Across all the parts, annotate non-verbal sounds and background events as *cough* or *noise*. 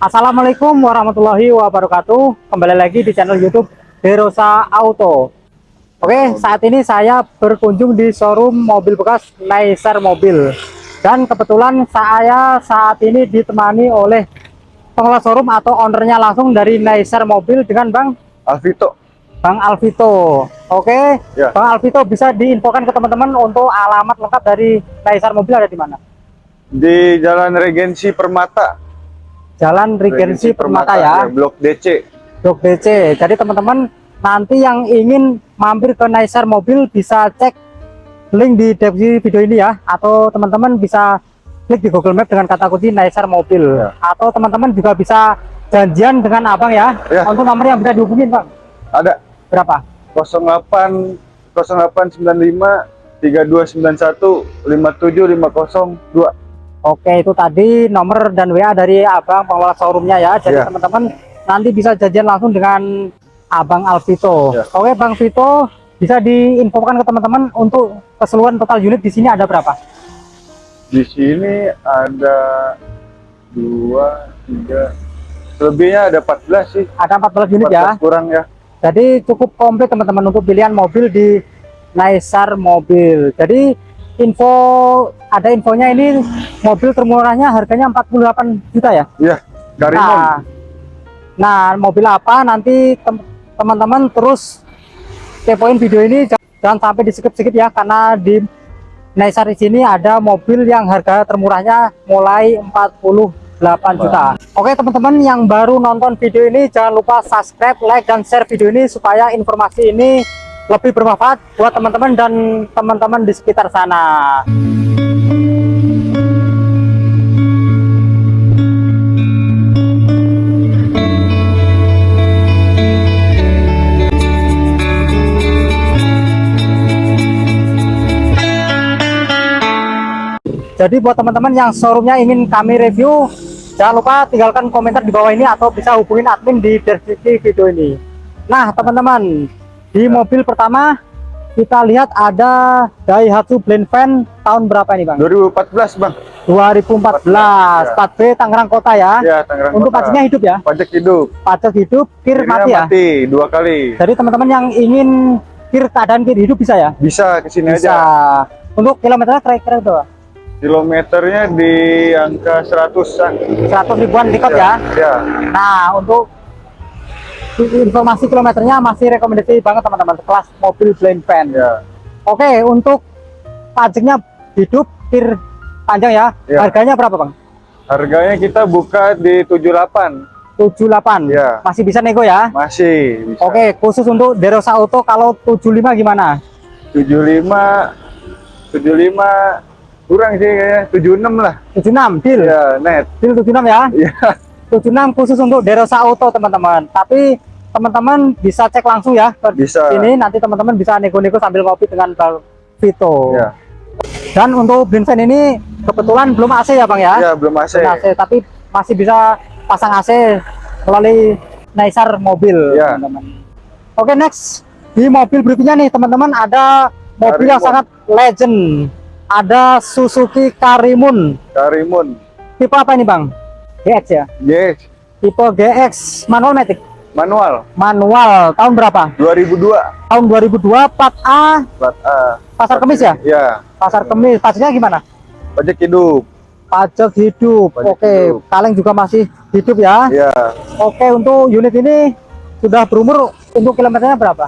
Assalamualaikum warahmatullahi wabarakatuh. Kembali lagi di channel youtube Derosa Auto. Oke saat ini saya berkunjung di showroom mobil bekas Neisar Mobil. Dan kebetulan saya saat ini ditemani oleh pengelola showroom atau ownernya langsung dari Neisar Mobil dengan Bang? Alvito. Bang Alvito. Oke Ya. Bang Alvito bisa diinfokan ke teman-teman untuk alamat lengkap dari Neisar Mobil ada di mana? di Jalan Regensi Permata Jalan Regensi Permata ya Blok DC Blok DC. Jadi teman-teman nanti yang ingin mampir ke Naisar Mobil bisa cek link di deskripsi video ini ya atau teman-teman bisa klik di Google Map dengan kata kunci Naisar Mobil Ya. atau teman-teman juga bisa janjian dengan Abang ya. Ya. Untuk nomor yang bisa dihubungin, Bang. ada Berapa? 08 0895 3291 57502 Oke, itu tadi nomor dan WA dari Abang pengelola showroomnya ya. Jadi Ya. teman-teman nanti bisa janjian langsung dengan Abang Alvito. Ya. Oke, Bang Vito bisa diinfokan ke teman-teman untuk keseluruhan total unit di sini ada berapa? di sini ada dua tiga selebihnya ada 14 sih Ada 14 unit ya. 14 kurang ya Jadi cukup komplit teman-teman untuk pilihan mobil di Naisar Mobil. Jadi info ada infonya ini mobil termurahnya harganya 48 juta ya. iya Karimun Nah, nah mobil apa nanti tem- teman-teman terus kepoin video ini jangan sampai di skip sedikit ya karena di Naisar di sini ada mobil yang harga termurahnya mulai 48 juta. Oke teman-teman yang baru nonton video ini jangan lupa subscribe, like dan share video ini supaya informasi ini lebih bermanfaat buat teman-teman dan teman-teman di sekitar sana. Jadi buat teman-teman yang showroomnya ingin kami review, jangan lupa tinggalkan komentar di bawah ini atau bisa hubungin admin di deskripsi video ini. Nah teman-teman, di mobil pertama kita lihat ada Daihatsu Blend Van tahun berapa ini bang? 2014 bang 2014, Ya. plat B Tangerang Kota ya. ya Tangerang Untuk Kota. pajaknya hidup ya, pajak hidup pajak hidup, kir Kirinya mati ya. mati dua kali Jadi teman-teman yang ingin kir keadaan kir hidup bisa ya? bisa ke sini Bisa. aja Untuk kilometernya kira-kira berapa? kilometernya di angka 100-an 100 ribuan dikot ya. ya Nah, untuk informasi kilometernya masih rekomendasi banget teman-teman kelas mobil blend van. ya Oke, untuk pajaknya hidup kir panjang ya. Ya. Harganya berapa, Bang? harganya kita buka di 78 78. Ya. Masih bisa nego ya. masih bisa Oke, khusus untuk Derosa Auto kalau 75 gimana? 75 75 kurang sih kayaknya 76 lah 76 deal. ya net Deal 76 ya. ya 76 khusus untuk Derosa Auto, teman-teman. Tapi teman-teman bisa cek langsung ya ke bisa sini nanti teman-teman bisa nego-nego sambil ngopi dengan Bang Vito. ya Dan untuk blend fan ini kebetulan belum AC ya Bang ya? ya belum AC Belum AC, tapi masih bisa pasang AC melalui Naisar mobil. Ya. teman-teman. Oke next di mobil berikutnya nih teman-teman ada mobil yang Karimun. sangat legend. Ada Suzuki Karimun. Karimun Tipe apa ini Bang? GX ya? yes Tipe GX manual matic. Manual Manual tahun berapa? 2002 Tahun 2002 plat A plat A pasar kemis ya? ya Pasar kemis. Pajaknya gimana? pajak hidup Pajak hidup. Pajak Oke, hidup. kaleng juga masih hidup ya. ya Oke, untuk unit ini sudah berumur untuk kilometernya berapa?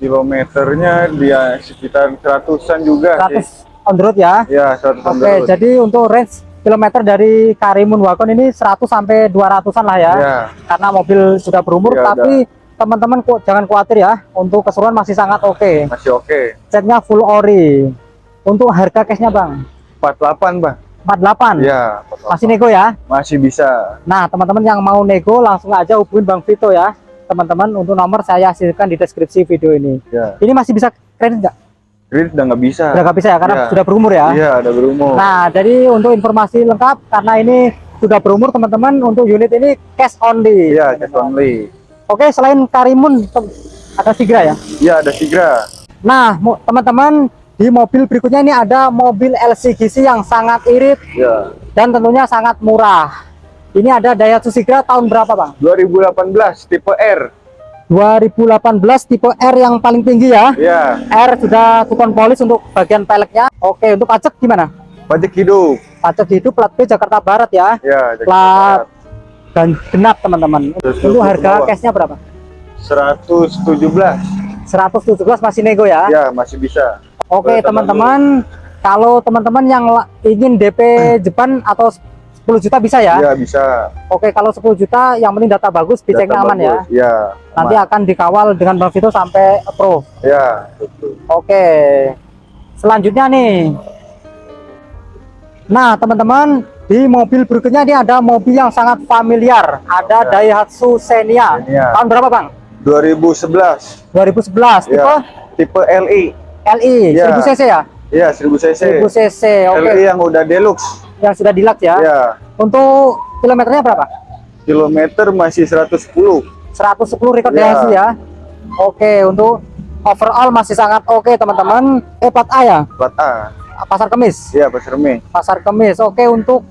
kilometernya dia sekitar seratusan juga sih 100 on the road ya. ya 100 Oke, jadi untuk range kilometer dari Karimun Wagon ini 100 sampai 200-an lah ya. ya Karena mobil sudah berumur Ya, tapi teman-teman kok jangan khawatir ya. Untuk keseluruhan masih sangat oke. masih oke Catnya full ori. Untuk harga cashnya Bang, 48 bang 48. ya 48. Masih nego ya. masih bisa Nah, teman-teman yang mau nego langsung aja hubungin Bang Vito ya. Teman-teman untuk nomor saya hasilkan di deskripsi video ini. ya Ini masih bisa kredit nggak? Kredit udah nggak bisa Udah nggak bisa ya karena Iya. sudah berumur ya. iya ada berumur Nah, jadi untuk informasi lengkap karena ini sudah berumur teman-teman untuk unit ini cash only. iya cash only Oke, selain Karimun ada Sigra ya. iya ada Sigra Nah, teman-teman di mobil berikutnya ini ada mobil LCGC yang sangat irit ya dan tentunya sangat murah. Ini ada Daihatsu Sigra tahun berapa bang? 2018 tipe R. 2018 tipe R yang paling tinggi ya. Ya, R sudah tukon polis untuk bagian peleknya. Oke, untuk pajak gimana? pajak hidup. Pajak hidup plat B Jakarta Barat ya. Ya, Jakarta Plat Barat. dan genap teman-teman. Untuk harga cashnya berapa? 117. 117 masih nego ya. Ya, masih bisa. Oke teman-teman, kalau teman-teman yang ingin DP Jepang atau 10 juta bisa ya. Ya, bisa. Oke, kalau 10 juta yang penting data bagus, diceknya aman ya. bagus. Ya. Nanti aman. akan dikawal dengan Bang Vito sampai approve. Ya, betul. Oke. Selanjutnya nih. Nah, teman-teman, di mobil berikutnya ini ada mobil yang sangat familiar. Ada Ya. Daihatsu Xenia. Xenia. Tahun berapa, Bang? 2011. 2011. Tipe Ya. Tipe LI. LI, Ya. 1000 cc ya? Ya, 1000 cc. 1000 cc. Oke. LI yang udah deluxe. Yang sudah deluxe ya. Ya. Untuk kilometernya berapa? Kilometer masih 110. 110 record Ya. Daihatsu ya. Oke, untuk overall masih sangat oke, teman-teman. Eh, plat A ya? Plat A. Pasar Kemis. Ya, Pasar Mei. Pasar Kemis. Oke, untuk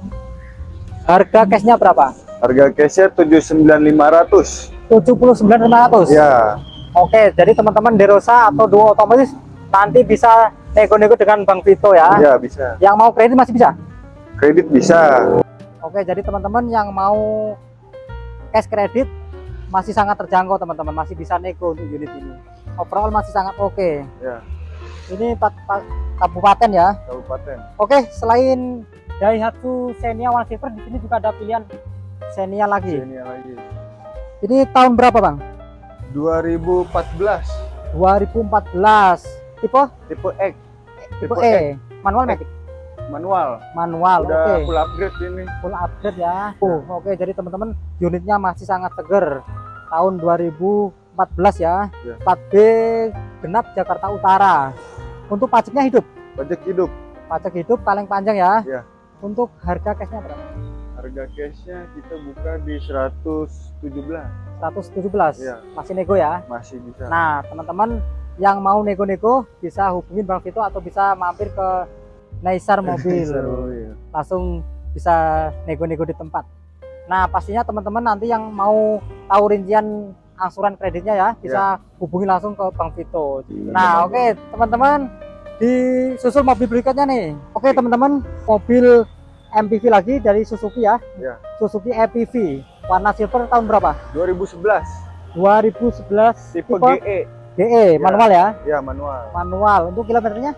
harga cashnya berapa? Harga cashnya 79.500. 79.500. Ya, Oke, jadi teman-teman Derosa atau Duo otomatis nanti bisa nego-nego dengan Bang Vito ya. ya bisa. Yang mau kredit masih bisa. Kredit bisa. Oke, jadi teman-teman yang mau cash kredit masih sangat terjangkau teman-teman, masih bisa nego untuk unit ini. Overall masih sangat oke. Ya, Ini pat- pat- kabupaten ya. kabupaten. Oke, selain Daihatsu Xenia One Silver di sini juga ada pilihan Xenia lagi. Ini lagi. Ini tahun berapa, Bang? 2014. 2014. Tipe Tipe X. tipe E, manual matic. Manual. Manual. Udah Oke. full upgrade ini. Full upgrade ya. Oh, oke, jadi teman-teman unitnya masih sangat seger. Tahun 2014 ya. Ya. Plat B genap Jakarta Utara. Untuk pajaknya hidup. Pajak hidup. Pajak hidup paling panjang ya. Ya. Untuk harga cashnya berapa? Harga cashnya kita buka di 117. 117. Ya. Masih nego ya. Masih bisa. Nah, teman-teman yang mau nego-nego bisa hubungin Bang Vito atau bisa mampir ke *laughs* Naisar Mobil. Ya. Langsung bisa nego-nego di tempat. Nah, pastinya teman-teman nanti yang mau tahu rincian angsuran kreditnya ya, bisa hubungi langsung ke Bang Vito. Nah, oke, teman-teman, di susul mobil berikutnya nih. Oke, teman-teman, mobil MPV lagi dari Suzuki ya. Ya. Suzuki EPV warna silver tahun berapa? 2011. 2011 Tipe GE. DE manual ya. Ya, manual. Manual. Untuk kilometernya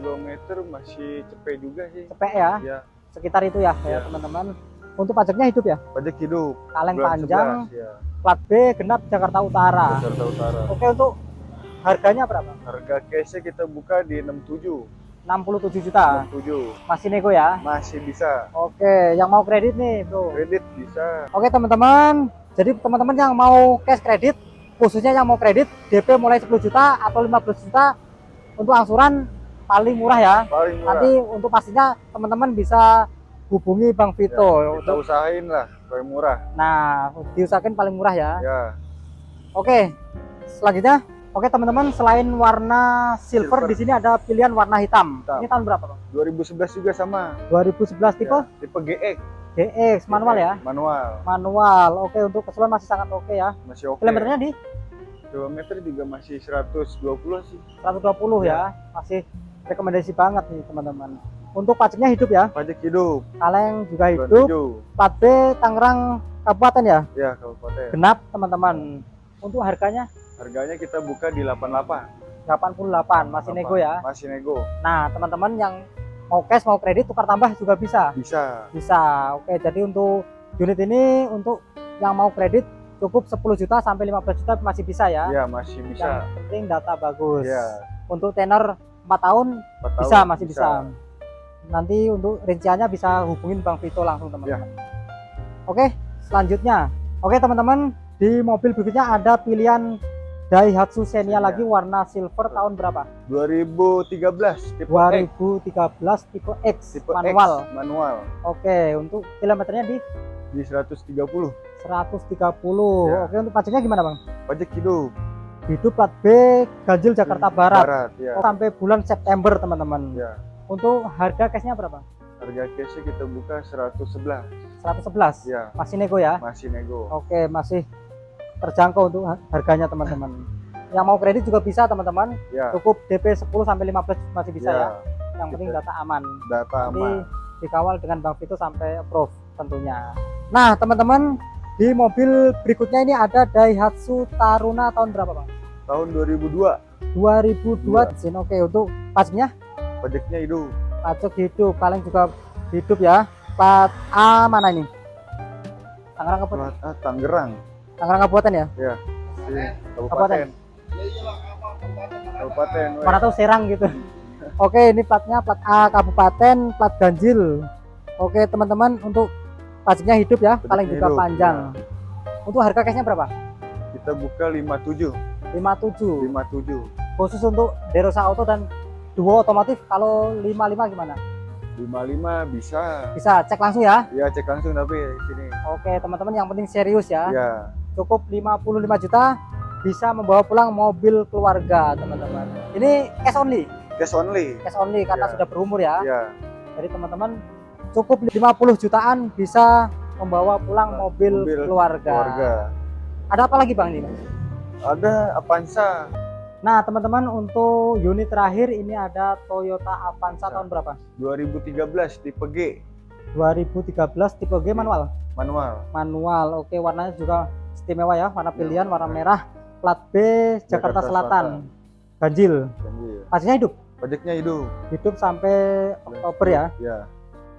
Kilometer masih cepet juga sih. cepet ya, Ya, sekitar itu ya, ya Ya. teman-teman. Untuk pajaknya hidup ya, pajak hidup. kaleng Bulan panjang, 11, ya. plat B genap Jakarta Utara. Jakarta Utara. Oke, untuk harganya berapa? Harga cashnya kita buka di 67. 67 juta. 67. Masih nego ya. Masih bisa. Oke, yang mau kredit nih, Bro. Kredit bisa. Oke, teman-teman. Jadi teman-teman yang mau cash kredit, khususnya yang mau kredit DP mulai 10 juta atau 15 juta untuk angsuran paling murah ya. Paling murah. Nanti untuk pastinya teman-teman bisa hubungi Bang Vito Ya, kita untuk usahain lah paling murah. nah diusahakan paling murah ya. Ya, Oke, selanjutnya, oke teman-teman, selain warna silver, Silver. di sini ada pilihan warna hitam. Hitam. Ini tahun berapa, Bang? 2011 juga sama. 2011 tipe Ya, tipe GX. GX manual ya. Manual. Manual. Oke, untuk keseluruhan masih sangat oke ya. Masih oke. Kilometernya di Kilometer juga masih 120 sih. 120 ya. Masih rekomendasi banget nih, teman-teman. Untuk pajaknya hidup ya. Pajak hidup. Kaleng juga hidup. tujuh. Plat B Tangerang Kabupaten ya. Ya, kabupaten. Genap, teman-teman. Untuk harganya Harganya kita buka di 88. 88, masih nego ya. Masih nego. Nah, teman-teman yang mau cash mau kredit tukar tambah juga bisa. Bisa. Bisa. Oke, jadi untuk unit ini untuk yang mau kredit cukup 10 juta sampai 15 juta masih bisa ya. Ya, masih bisa. Yang penting data bagus. Ya, Untuk tenor 4 tahun 4 tahun bisa masih bisa. Nanti untuk rinciannya bisa hubungin Bang Vito langsung teman-teman. Oke, selanjutnya. Oke, teman-teman, di mobil berikutnya ada pilihan Daihatsu Xenia Xenia. lagi warna silver tahun berapa? 2013 tipe X. 2013 tipe X Tipe manual. X, manual Oke, untuk kilometernya di di 130. 130. Ya. Oke, untuk pajaknya gimana, Bang? Pajak hidup. Hidup plat B Ganjil Jakarta Barat. Barat, ya. Sampai bulan September, teman-teman. Ya. Untuk harga cashnya berapa? Harga cashnya kita buka 111. 111 Ya, masih nego ya masih nego. oke masih terjangkau untuk ha- harganya teman-teman *laughs* yang mau kredit juga bisa teman-teman Ya, cukup DP 10 sampai 15 masih bisa ya, ya, yang penting Kita- data aman data nanti aman. dikawal dengan Bang Vito sampai approve tentunya nah teman-teman di mobil berikutnya ini ada Daihatsu Taruna tahun berapa Bang? Tahun 2002, 2002 Iya. Zin. oke untuk pajaknya pajaknya itu pajak hidup paling juga hidup ya. Plat A mana ini? Tangerang Kabupaten plat A Tangerang. Tangerang Kabupaten ya? Sini, kabupaten. Kabupaten. weh. mana tahu Serang gitu. Oke ini platnya plat A Kabupaten plat ganjil. Oke teman-teman untuk pajaknya hidup ya. Paling juga hidup, panjang. untuk harga cashnya berapa? Kita buka 57, 57 57. khusus untuk Derosa Auto dan Duo otomotif kalau 55 gimana 55 bisa. bisa cek langsung ya Ya cek langsung tapi sini. oke teman-teman yang penting serius ya Ya, cukup 55 juta bisa membawa pulang mobil keluarga teman-teman ini cash only cash only. cash only karena Ya. sudah berumur ya Ya, jadi teman-teman cukup 50 jutaan bisa membawa pulang mobil, Mobil keluarga. keluarga. ada apa lagi bang ini Ada Avanza nah teman-teman untuk unit terakhir ini ada Toyota Avanza Ya. tahun berapa 2013 tipe G 2013 tipe G manual manual. manual oke warnanya juga istimewa ya warna pilihan warna Ya. merah plat B Jakarta, Jakarta Selatan. Selatan. ganjil Ganjil. pastinya hidup Pajaknya hidup. hidup sampai Oktober ya Ya,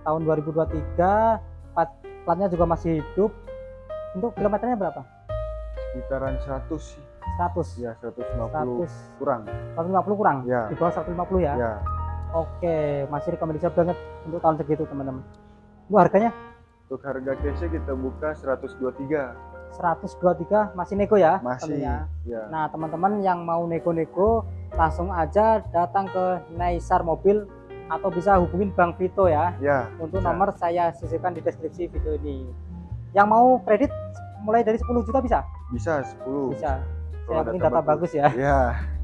tahun 2023 plat platnya juga masih hidup untuk kilometernya berapa sekitaran 100 sih. 100 Ya, 150 100 kurang. 150 kurang Ya, di bawah 150 ya ya. oke masih rekomendasi banget untuk tahun segitu teman-teman bu harganya Untuk harga cashnya kita buka 123. 123 masih nego ya Masih. tentunya. Ya. nah teman-teman yang mau nego-nego langsung aja datang ke Naisar Mobil atau bisa hubungin Bang Vito ya Ya, untuk Bisa. nomor saya sisipkan di deskripsi video ini yang mau kredit mulai dari 10 juta bisa bisa 10. bisa Kalau yang penting data bagus ya Ya,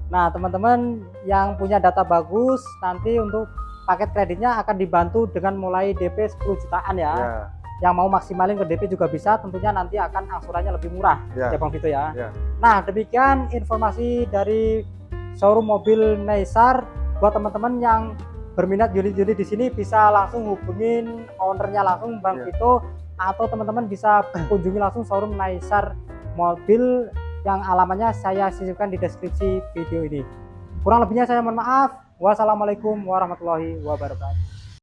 Nah, teman-teman yang punya data bagus nanti untuk paket kreditnya akan dibantu dengan mulai DP 10 jutaan ya. ya, Yang mau maksimalin ke DP juga bisa, tentunya nanti akan angsurannya lebih murah ya. ya Bang Vito ya. Ya. Nah, demikian informasi dari showroom mobil Naisar buat teman-teman yang berminat unit-unit di sini bisa langsung hubungin ownernya langsung Bang Ya. Vito atau teman-teman bisa *clears throat* kunjungi langsung showroom Naisar Mobil yang alamatnya saya sisipkan di deskripsi video ini. Kurang lebihnya saya mohon maaf. Wassalamualaikum warahmatullahi wabarakatuh.